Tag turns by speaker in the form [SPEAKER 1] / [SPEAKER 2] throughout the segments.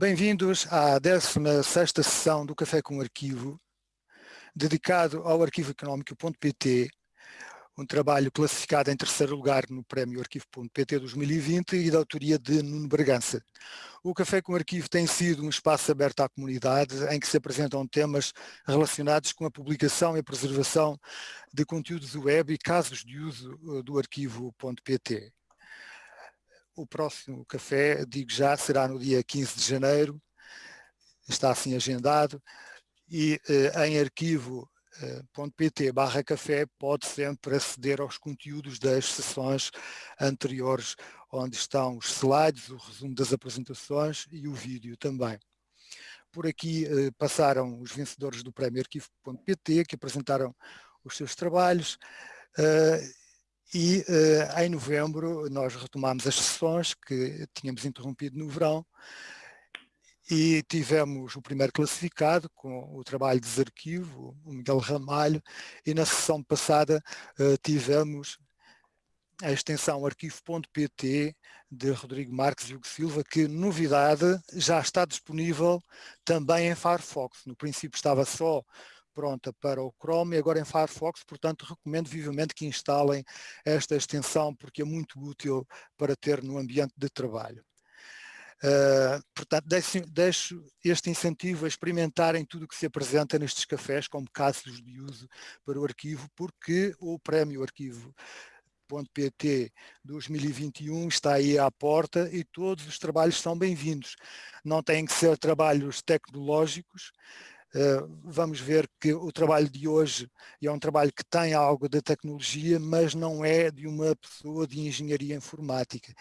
[SPEAKER 1] Bem-vindos à 16ª sessão do Café com Arquivo, dedicado ao arquivo económico.pt, um trabalho classificado em terceiro lugar no Prémio Arquivo.pt 2020 e da autoria de Nuno Bragança. O Café com Arquivo tem sido um espaço aberto à comunidade em que se apresentam temas relacionados com a publicação e a preservação de conteúdos web e casos de uso eh, do arquivo.pt. O próximo café, digo já, será no dia 15 de janeiro, está assim agendado, e eh, em arquivo.pt barra café pode sempre aceder aos conteúdos das sessões anteriores, onde estão os slides, o resumo das apresentações e o vídeo também. Por aqui eh, passaram os vencedores do prémio arquivo.pt, que apresentaram os seus trabalhos, uh, e uh, em novembro nós retomámos as sessões que tínhamos interrompido no verão e tivemos o primeiro classificado com o trabalho de desarquivo, o Miguel Ramalho, e na sessão passada uh, tivemos a extensão arquivo.pt de Rodrigo Marques e Hugo Silva, que novidade já está disponível também em Firefox. No princípio estava só pronta para o Chrome e agora em Firefox, portanto recomendo vivamente que instalem esta extensão porque é muito útil para ter no ambiente de trabalho. Uh, portanto, deixo, deixo, este incentivo a experimentarem tudo o que se apresenta nestes cafés como casos de uso para o arquivo, porque o prémio arquivo .pt 2021 está aí à porta e todos os trabalhos são bem-vindos. Não têm que ser trabalhos tecnológicos, vamos ver que o trabalho de hoje é um trabalho que tem algo de tecnologia, mas não é de uma pessoa de engenharia informática.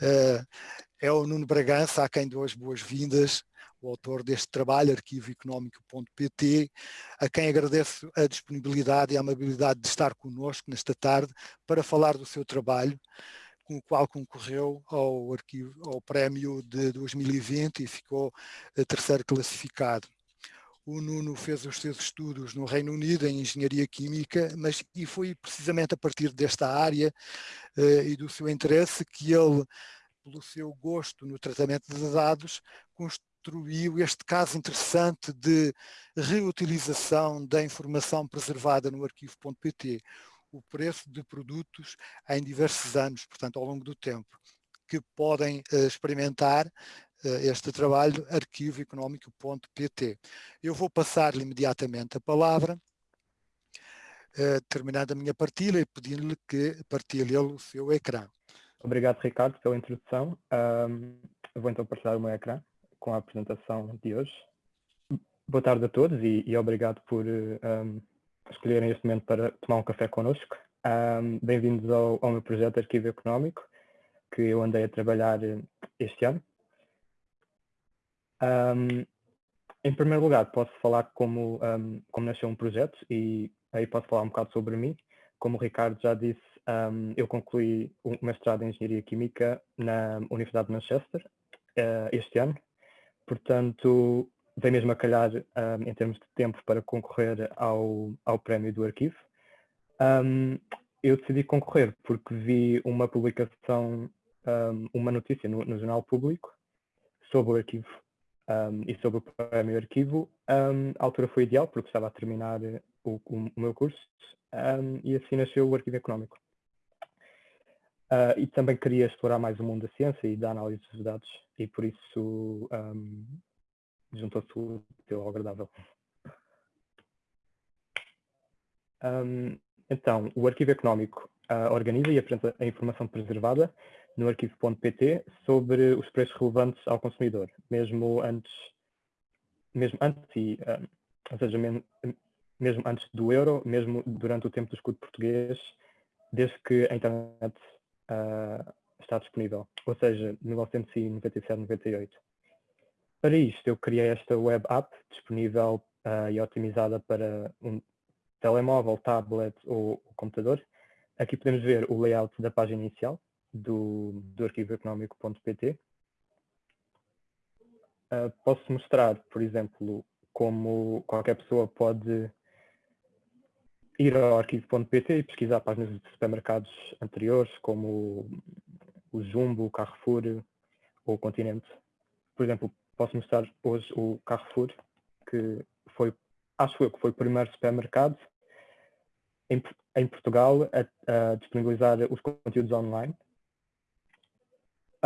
[SPEAKER 1] Eh, é o Nuno Bragança, a quem dou as boas-vindas, o autor deste trabalho, arquivoeconómico.pt, a quem agradeço a disponibilidade e a amabilidade de estar conosco nesta tarde para falar do seu trabalho, com o qual concorreu ao, arquivo, ao prémio de 2020 e ficou eh, terceiro classificado. O Nuno fez os seus estudos no Reino Unido em Engenharia Química, mas e foi precisamente a partir desta área uh, e do seu interesse que ele, pelo seu gosto no tratamento de dados, construiu este caso interessante de reutilização da informação preservada no arquivo.pt, o preço de produtos em diversos anos, portanto ao longo do tempo, que podem uh, experimentar este trabalho, arquivoeconómico.pt. Eu vou passar-lhe imediatamente a palavra, eh, terminada a minha partilha e pedindo-lhe que partilhe o seu ecrã.
[SPEAKER 2] Obrigado, Ricardo, pela introdução. Um, vou então partilhar o meu ecrã com a apresentação de hoje. Boa tarde a todos e, e obrigado por um, escolherem este momento para tomar um café connosco. Um, Bem-vindos ao, ao meu projeto Arquivo Económico, que eu andei a trabalhar este ano um, em primeiro lugar, posso falar como, um, como nasceu um projeto e aí posso falar um bocado sobre mim. Como o Ricardo já disse, um, eu concluí o mestrado em Engenharia Química na Universidade de Manchester uh, este ano. Portanto, vem mesmo a calhar em termos de tempo para concorrer ao, ao prémio do arquivo. eu decidi concorrer porque vi uma publicação, uma notícia no, no Jornal Público sobre o arquivo um, e sobre o prémio arquivo, um, a altura foi ideal porque estava a terminar o, o, o meu curso um, e assim nasceu o arquivo económico. Uh, e também queria explorar mais o mundo da ciência e da análise dos dados e por isso juntou-se o teu ao agradável. então, o arquivo económico uh, organiza e apresenta a informação preservada no arquivo.pt sobre os preços relevantes ao consumidor, mesmo antes, mesmo antes e, um, ou seja, mesmo antes do euro, mesmo durante o tempo do escudo português, desde que a internet uh, está disponível, ou seja, 1997-98. Para isto, eu criei esta web app disponível uh, e otimizada para um telemóvel, tablet ou computador. Aqui podemos ver o layout da página inicial, do, do arquivo económico.pt. Uh, posso mostrar, por exemplo, como qualquer pessoa pode ir ao arquivo.pt e pesquisar páginas de supermercados anteriores, como o Jumbo, o Carrefour ou o Continente. Por exemplo, posso mostrar hoje o Carrefour, que foi, acho eu que foi o primeiro supermercado em, em Portugal a, a disponibilizar os conteúdos online.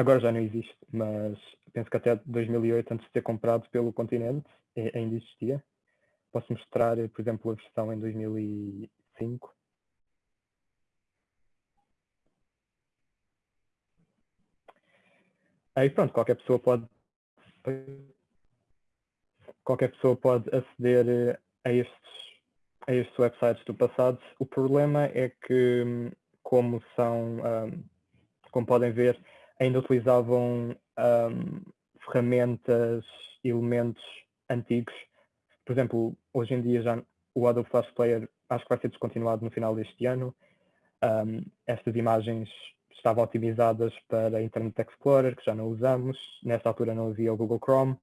[SPEAKER 2] Agora já não existe, mas penso que até 2008, antes de ser comprado pelo continente, ainda existia. Posso mostrar, por exemplo, a versão em 2005. Aí pronto, qualquer pessoa pode qualquer pessoa pode aceder a estes, a estes websites do passado. O problema é que, como são, um, como podem ver, ainda utilizavam um, ferramentas, elementos antigos. Por exemplo, hoje em dia já o Adobe Flash Player acho que vai ser descontinuado no final deste ano. Um, estas imagens estavam otimizadas para Internet Explorer, que já não usamos. Nessa altura não havia o Google Chrome.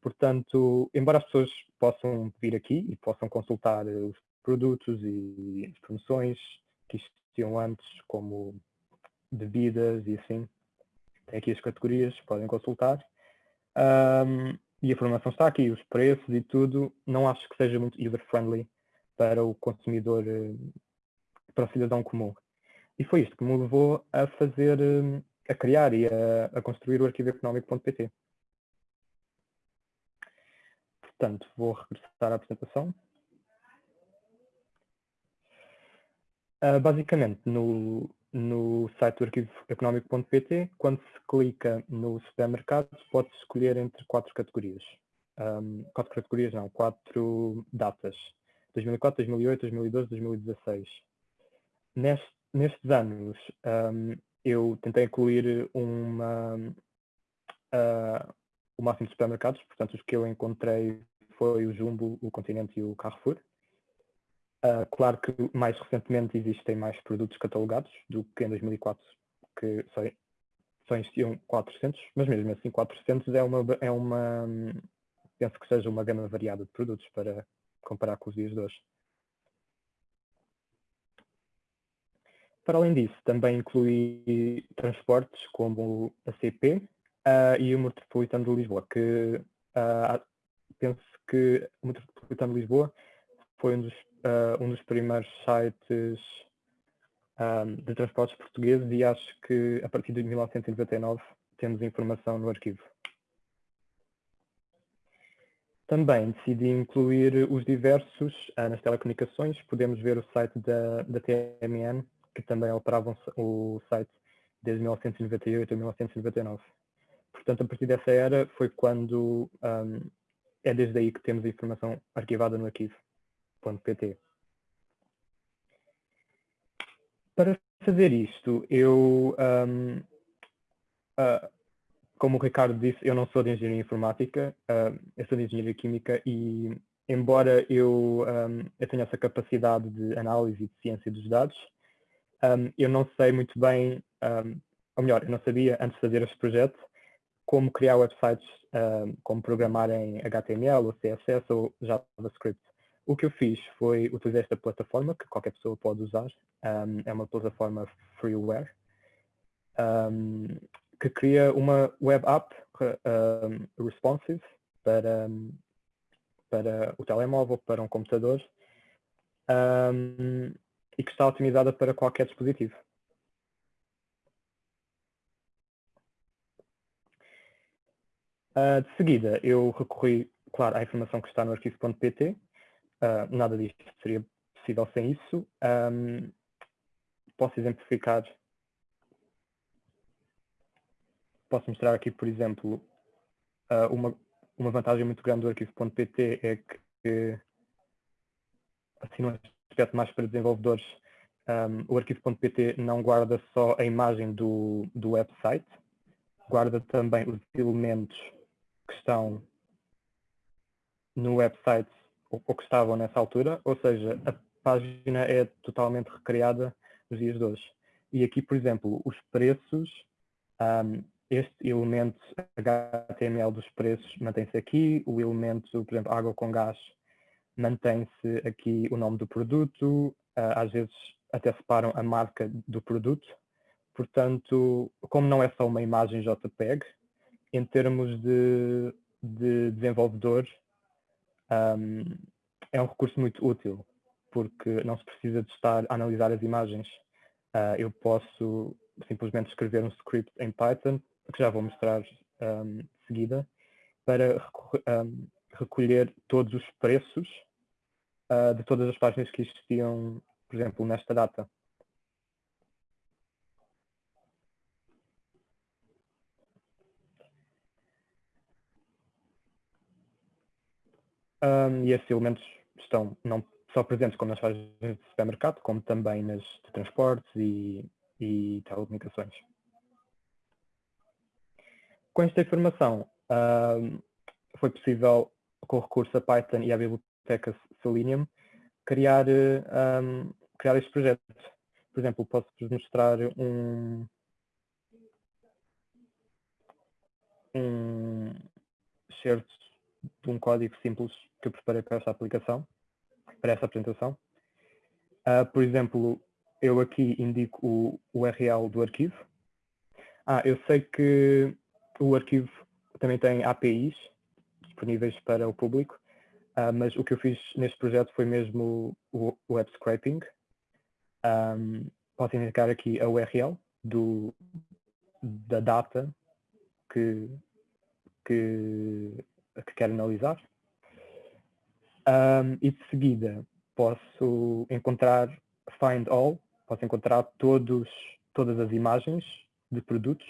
[SPEAKER 2] Portanto, embora as pessoas possam vir aqui e possam consultar os produtos e as promoções que existiam antes, como bebidas e assim, tem aqui as categorias, podem consultar. Um, e a informação está aqui, os preços e tudo. Não acho que seja muito user-friendly para o consumidor, eh, para o cidadão comum. E foi isto que me levou a fazer, hum, a criar e a, a construir o arquivo económico.pt. Portanto, vou regressar à apresentação. Uh, basicamente, no, no site do arquivo económico.pt, quando se clica no supermercado, pode-se escolher entre quatro categorias. Um, quatro categorias não, quatro datas. 2004, 2008, 2012, 2016. Neste, nestes anos, um, eu tentei incluir uma, uh, o máximo de supermercados, portanto os que eu encontrei foi o Jumbo, o Continente e o Carrefour. Uh, claro que mais recentemente existem mais produtos catalogados do que em 2004, que só, só existiam 400, mas mesmo assim 400 é uma, é uma, penso que seja uma gama variada de produtos para comparar com os dias de hoje. Para além disso, também inclui transportes como a CP uh, ah, e o Metropolitano de Lisboa, que uh, penso que o Metropolitano de Lisboa foi um dos, uh, um dos primeiros sites um, de transportes portugueses e acho que a partir de 1999 temos informação no arquivo. Também decidi incluir os diversos nas telecomunicações. Podemos ver o site da, da TMN que também operavam o site desde 1998 a 1999. Portanto, a partir dessa era foi quando um, é desde aí que temos a informação arquivada no arquivo.pt. Para fazer isto, eu, um, uh, como o Ricardo disse, eu não sou de engenharia informática, uh, eu sou de engenharia química e, embora eu, um, eu tenha essa capacidade de análise e de ciência dos dados, um, eu não sei muito bem, um, ou melhor, eu não sabia antes de fazer este projeto como criar websites, um, como programar em HTML ou CSS ou JavaScript. O que eu fiz foi utilizar esta plataforma que qualquer pessoa pode usar, é uma plataforma freeware, que cria uma web app responsive para, para o telemóvel, para um computador. Um, e que está otimizada para qualquer dispositivo. Uh, de seguida, eu recorri, claro, à informação que está no arquivo.pt. Uh, nada disto seria possível sem isso. Um, posso exemplificar. Posso mostrar aqui, por exemplo, uh, uma, uma vantagem muito grande do arquivo.pt é que, assim, não aspecto mais para desenvolvedores, um, o arquivo.pt não guarda só a imagem do, do website, guarda também os elementos que estão no website ou, ou que estavam nessa altura, ou seja, a página é totalmente recriada nos dias de hoje. E aqui, por exemplo, os preços, um, este elemento HTML dos preços mantém-se aqui, o elemento, por exemplo, água com gás mantém-se aqui o nome do produto, ah, às vezes até separam a marca do produto. Portanto, como não é só uma imagem JPEG, em termos de, de desenvolvedor, um, é um recurso muito útil, porque não se precisa de estar a analisar as imagens. Uh, eu posso simplesmente escrever um script em Python, que já vou mostrar um, de seguida, para um, recolher todos os preços uh, de todas as páginas que existiam, por exemplo, nesta data. Um, e esses elementos estão não só presentes como nas páginas de supermercado, como também nas de transportes e, e telecomunicações. Com esta informação, foi possível, com recurso a Python e à biblioteca Selenium, criar, um, criar estes projetos. Por exemplo, posso-vos mostrar um, um certo de um código simples que eu preparei para esta aplicação, para esta apresentação. Uh, por exemplo, eu aqui indico o URL do arquivo. Ah, eu sei que o arquivo também tem APIs disponíveis para o público, uh, mas o que eu fiz neste projeto foi mesmo o, web scraping. Um, posso indicar aqui a URL do, da data que, que que quero analisar. Um, e de seguida posso encontrar find all, posso encontrar todos, todas as imagens de produtos,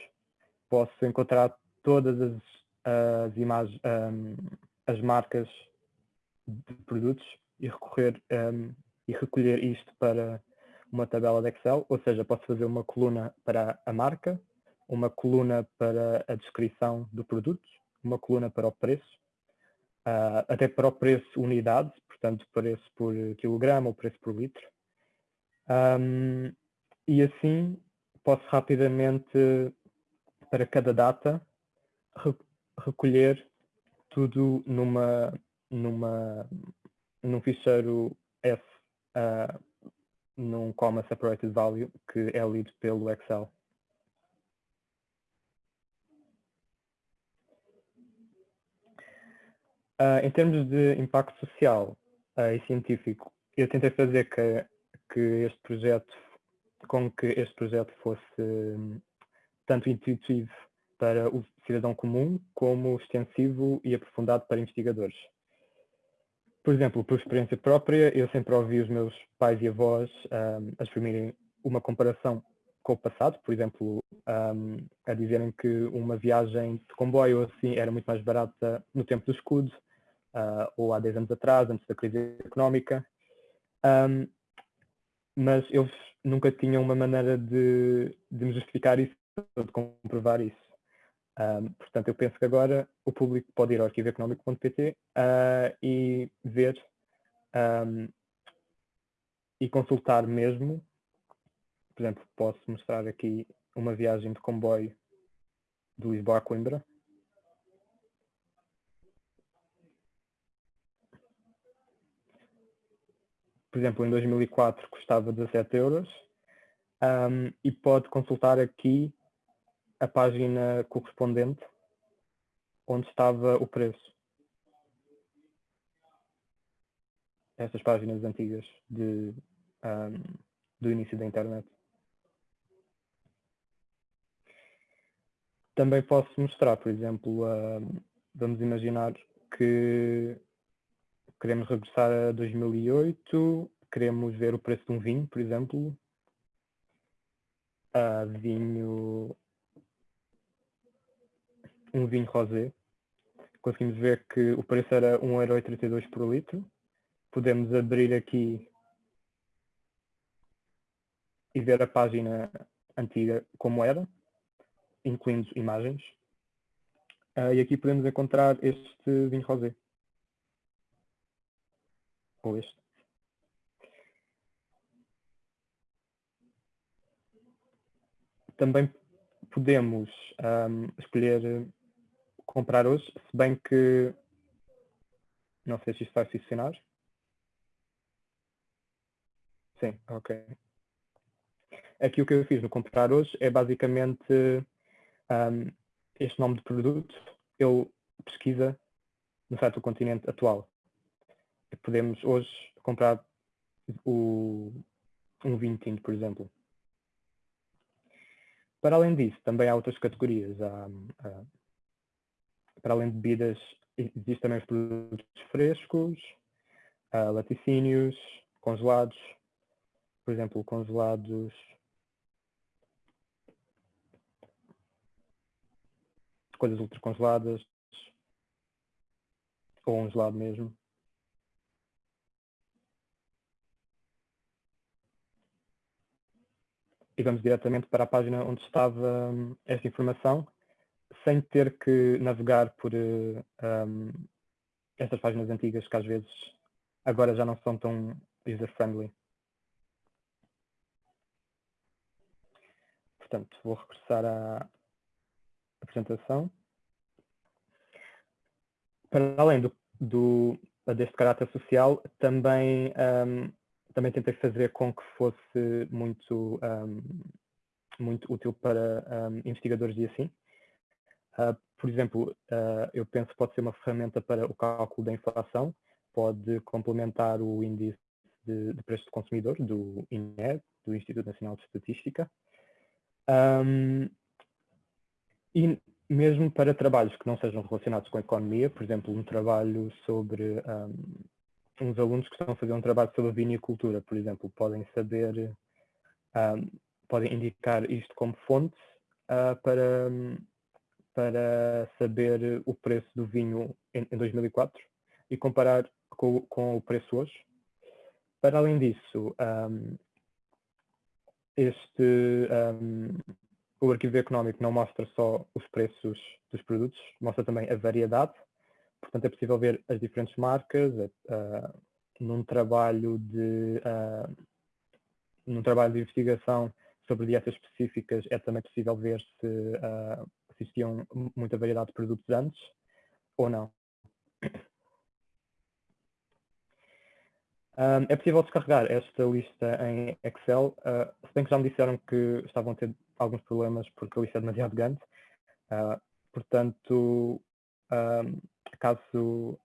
[SPEAKER 2] posso encontrar todas as, as imagens, um, as marcas de produtos e recorrer um, e recolher isto para uma tabela de Excel, ou seja, posso fazer uma coluna para a marca, uma coluna para a descrição do produto, uma coluna para o preço, uh, até para o preço unidade, portanto, preço por quilograma ou preço por litro. Um, e assim posso rapidamente, para cada data, re recolher tudo numa, numa, num ficheiro F, uh, num comma separated value, que é lido pelo Excel. Uh, em termos de impacto social uh, e científico, eu tentei fazer que, que este projeto, com que este projeto fosse um, tanto intuitivo para o cidadão comum, como extensivo e aprofundado para investigadores. Por exemplo, por experiência própria, eu sempre ouvi os meus pais e avós um, a exprimirem uma comparação com o passado, por exemplo, um, a dizerem que uma viagem de comboio assim era muito mais barata no tempo do escudo, uh, ou há 10 anos atrás, antes da crise económica, um, mas eles nunca tinham uma maneira de, de me justificar isso, de comprovar isso. Um, portanto, eu penso que agora o público pode ir ao arquivoeconómico.pt uh, ah, e ver um, e consultar mesmo. Por exemplo, posso mostrar aqui uma viagem de comboio de Lisboa a Coimbra. Por exemplo, em 2004 custava 17 euros um, e pode consultar aqui a página correspondente onde estava o preço. Estas páginas antigas de, um, do início da internet. Também posso mostrar, por exemplo, uh, vamos imaginar que queremos regressar a 2008, queremos ver o preço de um vinho, por exemplo. Uh, vinho, um vinho rosé. Conseguimos ver que o preço era 1,32€ por litro. Podemos abrir aqui e ver a página antiga como era, incluindo imagens. Uh, e aqui podemos encontrar este vinho rosé ou este. Também podemos um, escolher comprar hoje, se bem que não sei se isto vai funcionar. Sim, ok. Aqui o que eu fiz no comprar hoje é basicamente um, este nome de produto, ele pesquisa no site do continente atual. Podemos hoje comprar o, um vinho tinto, por exemplo. Para além disso, também há outras categorias. Há, há, para além de bebidas, existem também os produtos frescos, laticínios, congelados, por exemplo, congelados coisas ultracongeladas ou um gelado mesmo. E vamos diretamente para a página onde estava um, esta informação, sem ter que navegar por um, estas páginas antigas que às vezes agora já não são tão user-friendly. Portanto, vou regressar à, apresentação. Para além do, do, deste caráter social, também, um, também tentei fazer com que fosse muito, um, muito útil para um, investigadores e assim. Uh, por exemplo, uh, eu penso que pode ser uma ferramenta para o cálculo da inflação, pode complementar o índice de, de preço do consumidor, do INE, do Instituto Nacional de Estatística. Um, e mesmo para trabalhos que não sejam relacionados com a economia, por exemplo, um trabalho sobre um, uns alunos que estão a fazer um trabalho sobre a vinicultura, por exemplo, podem saber, um, podem indicar isto como fonte uh, para, para saber o preço do vinho em, em 2004 e comparar com, com, o preço hoje. Para além disso, um, este, o arquivo económico não mostra só os preços dos produtos, mostra também a variedade. Portanto, é possível ver as diferentes marcas. Uh, num trabalho de uh, num trabalho de investigação sobre dietas específicas é também possível ver se uh, existiam muita variedade de produtos antes ou não. Um, é possível descarregar esta lista em Excel, uh, se bem que já me disseram que estavam a ter alguns problemas porque a lista é demasiado grande. Uh, portanto, um, caso,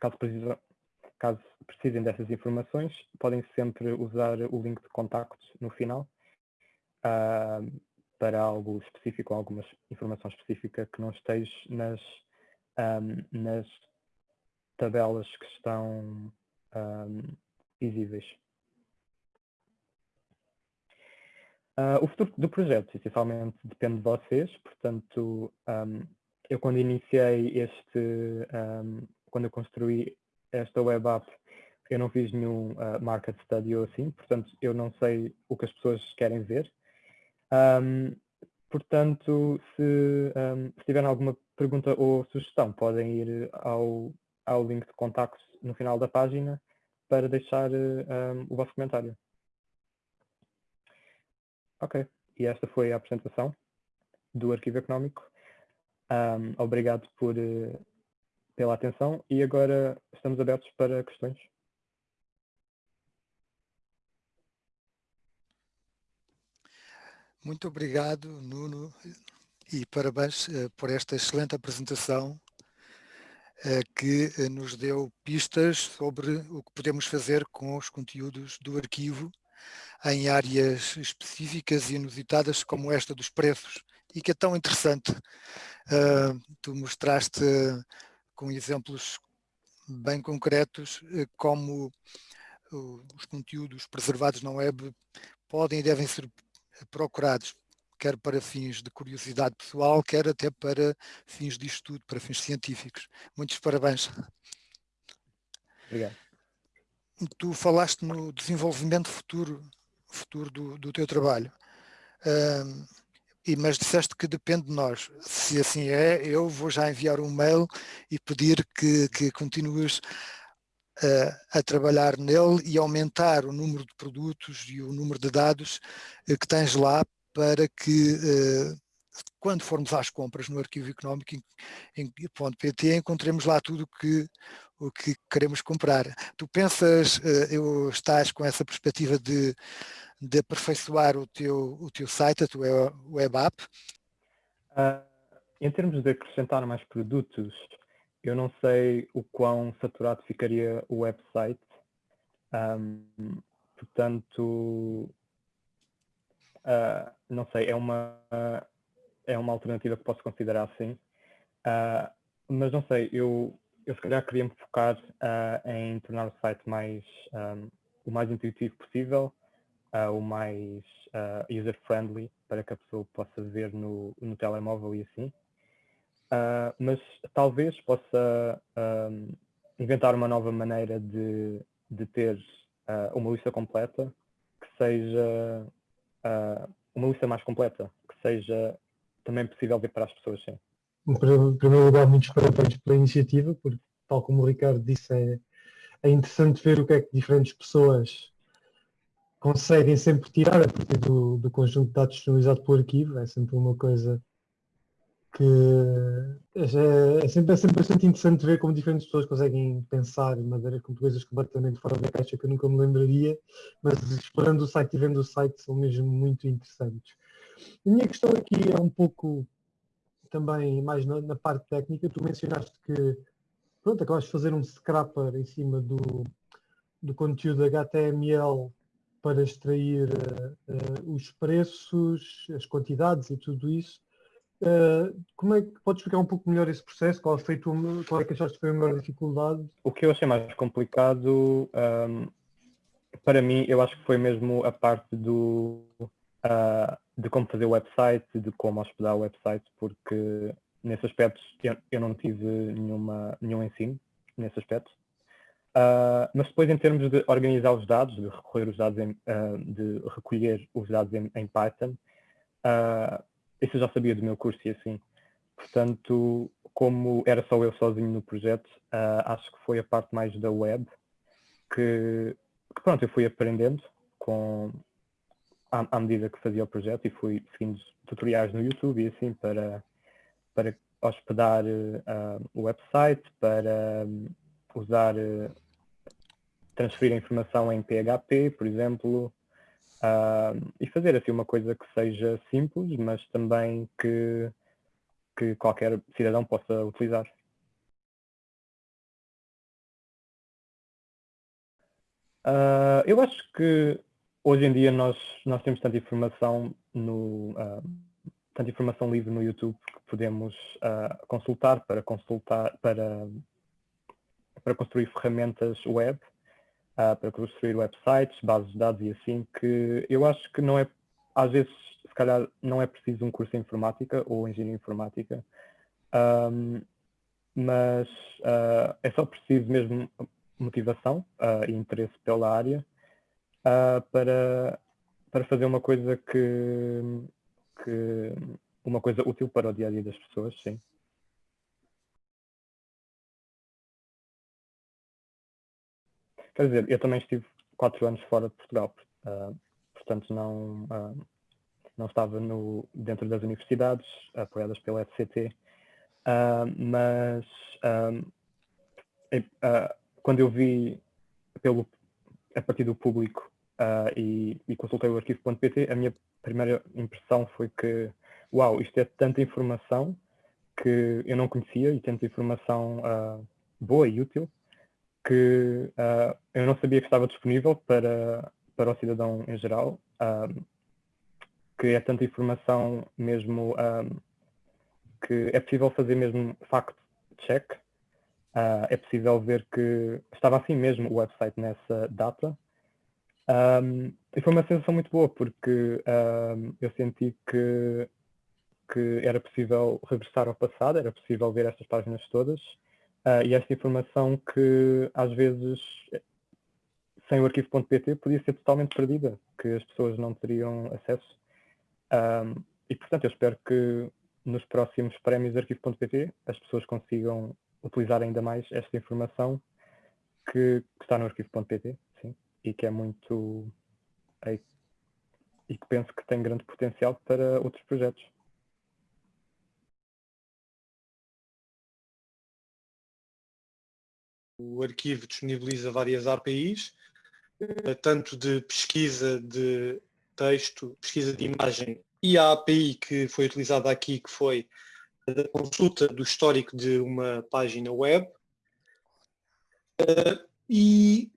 [SPEAKER 2] caso, precisam, caso precisem dessas informações, podem sempre usar o link de contacto no final uh, para algo específico, alguma informação específica que não esteja nas, um, nas tabelas que estão um, visíveis. Uh, o futuro do projeto, essencialmente, depende de vocês, portanto, um, eu quando iniciei este, um, quando eu construí esta web app, eu não fiz nenhum uh, market study ou assim, portanto, eu não sei o que as pessoas querem ver. Um, portanto, se, se tiverem alguma pergunta ou sugestão, podem ir ao, ao link de contacto no final da página para deixar o vosso comentário. Ok, e esta foi a apresentação do arquivo económico. Um, obrigado por, uh, pela atenção e agora estamos abertos para questões.
[SPEAKER 1] Muito obrigado, Nuno, e parabéns uh, por esta excelente apresentação uh, que nos deu pistas sobre o que podemos fazer com os conteúdos do arquivo em áreas específicas e inusitadas como esta dos preços e que é tão interessante. Uh, tu mostraste com exemplos bem concretos uh, como uh, os conteúdos preservados na web podem e devem ser procurados, quer para fins de curiosidade pessoal, quer até para fins de estudo, para fins científicos. Muitos parabéns.
[SPEAKER 2] Obrigado.
[SPEAKER 1] Tu falaste no desenvolvimento futuro futuro do, do teu trabalho. Um, e, mas disseste que depende de nós. Se assim é, eu vou já enviar um mail e pedir que, que continues uh, a trabalhar nele e aumentar o número de produtos e o número de dados uh, que tens lá para que uh, quando formos às compras no arquivo económico em, em .pt encontremos lá tudo que, o que queremos comprar. Tu pensas, eu estás com essa perspectiva de, de aperfeiçoar o teu, o teu site, a tua web app?
[SPEAKER 2] Uh, em termos de acrescentar mais produtos, eu não sei o quão saturado ficaria o website. Um, portanto, uh, não sei, é uma, uh, é uma alternativa que posso considerar assim. Uh, mas não sei, eu, eu se calhar queria me focar em tornar o site mais, um, o mais intuitivo possível, o mais user-friendly, para que a pessoa possa ver no, no telemóvel e assim. Uh, mas talvez possa uh, inventar uma nova maneira de, de ter uh, uma lista completa que seja uma lista mais completa, que seja também possível ver para as pessoas, sim.
[SPEAKER 3] Em primeiro lugar, muitos parabéns pela iniciativa, porque, tal como o Ricardo disse, é, é interessante ver o que é que diferentes pessoas conseguem sempre tirar a partir do, do conjunto de dados disponibilizado pelo arquivo. É sempre uma coisa que é, é, sempre, é sempre bastante interessante ver como diferentes pessoas conseguem pensar de maneira com coisas completamente fora da caixa que eu nunca me lembraria, mas explorando o site e vendo o site são mesmo muito interessantes. A minha questão aqui é um pouco também mais na, na parte técnica. Tu mencionaste que pronto, acabaste de fazer um scrapper em cima do, do conteúdo HTML para extrair uh, os preços, as quantidades e tudo isso. Uh, como é que podes explicar um pouco melhor esse processo? Qual, foi tu, qual é que achaste que foi a maior dificuldade?
[SPEAKER 2] O que eu achei mais complicado, um, para mim, eu acho que foi mesmo a parte do uh, de como fazer o website, de como hospedar o website, porque nesse aspecto eu, eu não tive nenhuma, nenhum ensino nesse aspecto. Uh, mas depois em termos de organizar os dados, de recolher os dados em, de recolher os dados em, em Python, isso eu já sabia do meu curso e assim. Portanto, como era só eu sozinho no projeto, uh, acho que foi a parte mais da web que, que pronto, eu fui aprendendo com, à, à, medida que fazia o projeto e fui seguindo tutoriais no YouTube e assim para, para hospedar uh, o website, para um, usar, uh, transferir a informação em PHP, por exemplo, Uh, e fazer assim uma coisa que seja simples, mas também que, que qualquer cidadão possa utilizar. Uh, eu acho que hoje em dia nós, nós temos tanta informação no uh, tanta informação livre no YouTube que podemos uh, consultar para consultar para para construir ferramentas web uh, para construir websites, bases de dados e assim, que eu acho que não é, às vezes, se calhar, não é preciso um curso em informática ou engenharia informática, um, mas uh, é só preciso mesmo motivação uh, e interesse pela área para, para fazer uma coisa que, que uma coisa útil para o dia a dia das pessoas, sim. Quer dizer, eu também estive quatro anos fora de Portugal, uh, portanto não, uh, não estava no, dentro das universidades apoiadas pela FCT, uh, ah, mas quando eu vi pelo, a partir do público e, e, consultei o arquivo.pt, a minha primeira impressão foi que, uau, isto é tanta informação que eu não conhecia e tanta informação boa e útil que uh, eu não sabia que estava disponível para, para o cidadão em geral, um, que é tanta informação mesmo um, que é possível fazer mesmo fact-check, uh, é possível ver que estava assim mesmo o website nessa data. Um, e foi uma sensação muito boa, porque eu senti que, que era possível regressar ao passado, era possível ver estas páginas todas, Uh, e esta informação que às vezes sem o arquivo.pt podia ser totalmente perdida, que as pessoas não teriam acesso. Um, e portanto eu espero que nos próximos prémios arquivo.pt as pessoas consigam utilizar ainda mais esta informação que, que está no arquivo.pt, sim, e que é muito e que penso que tem grande potencial para outros projetos.
[SPEAKER 4] O arquivo disponibiliza várias APIs, eh, tanto de pesquisa de texto, pesquisa de imagem e a API que foi utilizada aqui, que foi da consulta do histórico de uma página web. Uh, e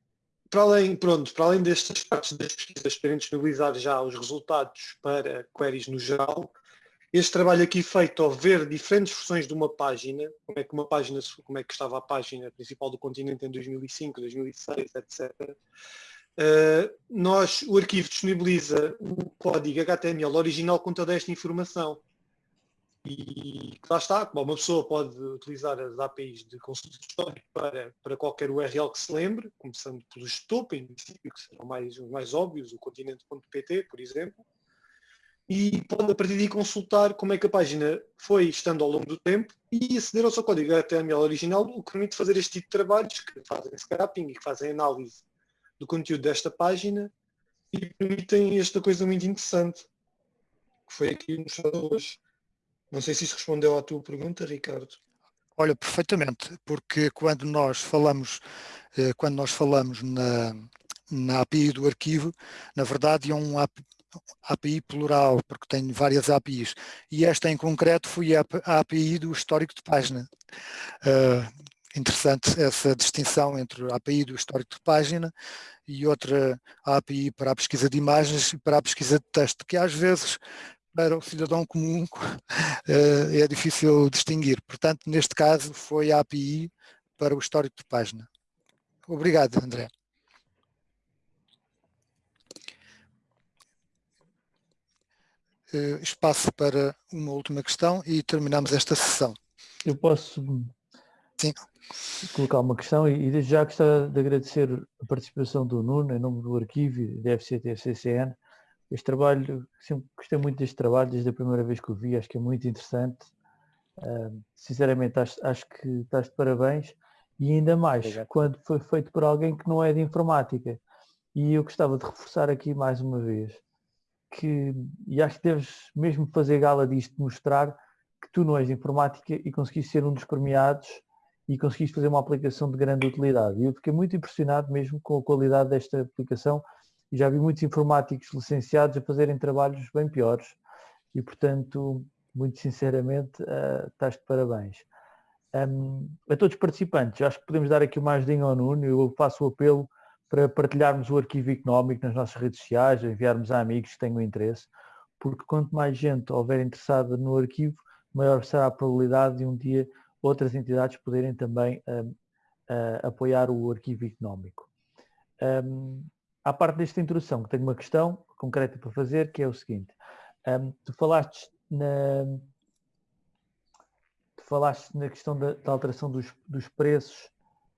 [SPEAKER 4] para além, pronto, para além destas partes das pesquisas poderem disponibilizar já os resultados para queries no geral, este trabalho aqui feito ao ver diferentes versões de uma página, como é que uma página, como é que estava a página principal do continente em 2005, 2006, etc. Uh, nós, o arquivo disponibiliza o código HTML original com toda esta informação. E lá está, uma pessoa pode utilizar as APIs de consulta para, para qualquer URL que se lembre, começando pelos topo, em princípio, que serão mais, mais óbvios, o continente.pt, por exemplo, e pode a partir daí consultar como é que a página foi estando ao longo do tempo e aceder ao seu código HTML original, o que permite fazer este tipo de trabalhos que fazem scrapping e que fazem análise do conteúdo desta página e permitem esta coisa muito interessante que foi aqui mostrado hoje. Não sei se isso respondeu à tua pergunta, Ricardo.
[SPEAKER 1] Olha, perfeitamente, porque quando nós falamos, eh, quando nós falamos na, na API do arquivo, na verdade é um API plural, porque tem várias APIs, e esta em concreto foi a API do histórico de página. Uh, interessante essa distinção entre a API do histórico de página e outra API para a pesquisa de imagens e para a pesquisa de texto, que às vezes para o cidadão comum uh, é difícil distinguir. Portanto, neste caso foi a API para o histórico de página. Obrigado, André. Espaço para uma última questão e terminamos esta sessão.
[SPEAKER 5] Eu posso Sim. colocar uma questão e, desde já gostava de agradecer a participação do Nuno em nome do arquivo e da FCT-CCN. Este trabalho, sempre gostei muito deste trabalho desde a primeira vez que o vi, acho que é muito interessante. Uh, sinceramente acho, acho, que estás de parabéns e ainda mais Obrigado. quando foi feito por alguém que não é de informática. E eu gostava de reforçar aqui mais uma vez que, e acho que deves mesmo fazer gala disto, mostrar que tu não és de informática e conseguiste ser um dos premiados e conseguiste fazer uma aplicação de grande utilidade. E eu fiquei muito impressionado mesmo com a qualidade desta aplicação e já vi muitos informáticos licenciados a fazerem trabalhos bem piores e, portanto, muito sinceramente, uh, estás de parabéns. Um, a todos os participantes, acho que podemos dar aqui uma ajudinha ao Nuno, eu faço o apelo para partilharmos o arquivo económico nas nossas redes sociais, enviarmos a amigos que tenham interesse, porque quanto mais gente houver interessada no arquivo, maior será a probabilidade de um dia outras entidades poderem também um, apoiar o arquivo económico. Um, à parte desta introdução, que tenho uma questão concreta para fazer, que é o seguinte. Um, tu falaste na, tu falaste na questão da, da alteração dos, dos preços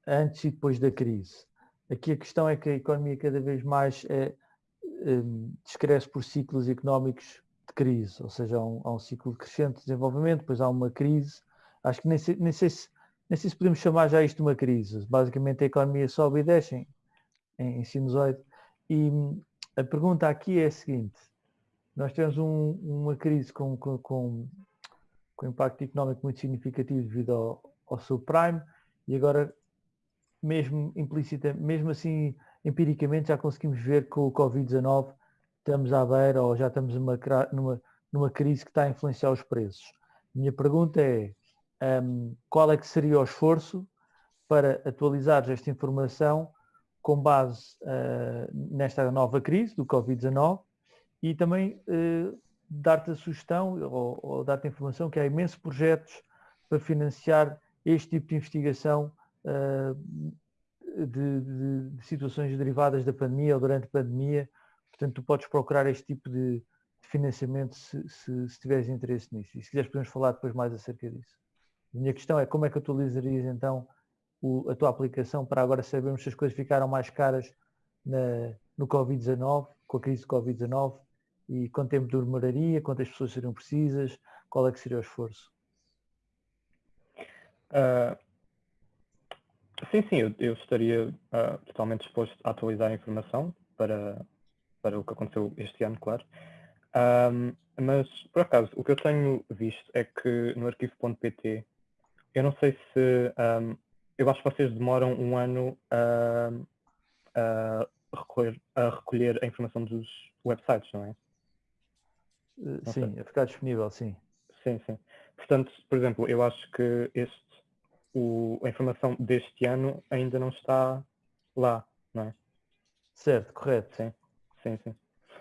[SPEAKER 5] antes e depois da crise. Aqui a questão é que a economia cada vez mais é, um, descresce por ciclos económicos de crise, ou seja, há um, há um, ciclo de desenvolvimento, depois há uma crise. Acho que nem sei, nem, sei se, nem sei se podemos chamar já isto de uma crise. Basicamente a economia sobe e desce em, em, sinusoide. E hum, a pergunta aqui é a seguinte. Nós tivemos um, uma crise com, com, com, com impacto económico muito significativo devido ao, ao subprime e agora mesmo implícita, mesmo assim empiricamente já conseguimos ver que o Covid-19 estamos à beira ou já estamos numa, numa, numa crise que está a influenciar os preços. Minha pergunta é um, qual é que seria o esforço para atualizar esta informação com base uh, nesta nova crise do Covid-19 e também uh, dar-te a sugestão ou, ou dar-te a informação que há imensos projetos para financiar este tipo de investigação de, de, de, situações derivadas da pandemia ou durante a pandemia. Portanto, tu podes procurar este tipo de, de financiamento se, se, se, tiveres interesse nisso. E se quiseres podemos falar depois mais acerca disso. A minha questão é como é que atualizarias então o, a tua aplicação para agora sabermos se as coisas ficaram mais caras na, no Covid-19, com a crise do Covid-19 e quanto tempo demoraria, quantas pessoas seriam precisas, qual é que seria o esforço?
[SPEAKER 2] Uh, Sim, sim, eu, eu estaria uh, totalmente disposto a atualizar a informação para, para o que aconteceu este ano, claro. Um, mas, por acaso, o que eu tenho visto é que no arquivo.pt, eu não sei se. Um, eu acho que vocês demoram um ano a, a, recolher, a recolher a informação dos websites, não é?
[SPEAKER 5] Não sim, sei. a ficar disponível, sim.
[SPEAKER 2] Sim, sim. portanto, por exemplo, eu acho que este, o, a informação deste ano ainda não está lá, não é?
[SPEAKER 5] Certo, correto.
[SPEAKER 2] Sim, sim, sim.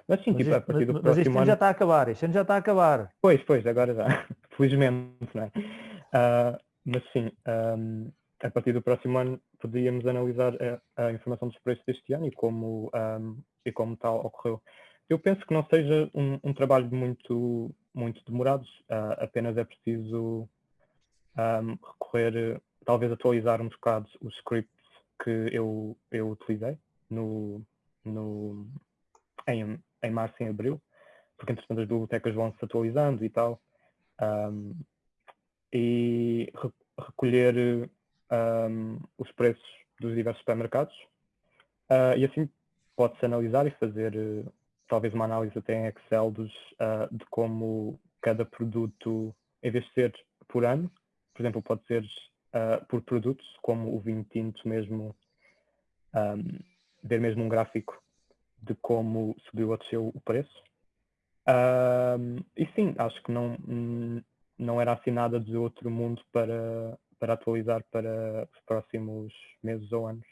[SPEAKER 2] Mas sim,
[SPEAKER 5] Mas,
[SPEAKER 2] tipo,
[SPEAKER 5] isto,
[SPEAKER 2] a partir do
[SPEAKER 5] mas, mas
[SPEAKER 2] próximo
[SPEAKER 5] ano
[SPEAKER 2] ano...
[SPEAKER 5] já está a acabar, este ano já está a acabar.
[SPEAKER 2] Pois, pois, agora já. Felizmente, não é? Ah, mas sim, ahm, a partir do próximo ano poderíamos analisar a, a informação dos preços deste ano e como, ahm, e como tal ocorreu. Eu penso que não seja um, um trabalho muito, muito demorado, ah, apenas é preciso ahm, recorrer, talvez atualizar um bocado os scripts que eu, eu utilizei no, no, em, em março e em abril, porque entretanto as bibliotecas vão se atualizando e tal, ahm, e re- recolher ahm, os preços dos diversos supermercados, ah, e assim pode-se analisar e fazer talvez uma análise até em Excel dos, ah, de como cada produto, em vez de ser por ano, por exemplo, pode ser ah, por produto, como o vinho tinto mesmo, ahm, ver mesmo um gráfico de como subiu ou desceu o preço. Ahm, e sim, acho que não, não era assim nada de outro mundo para, para atualizar para os próximos meses ou anos.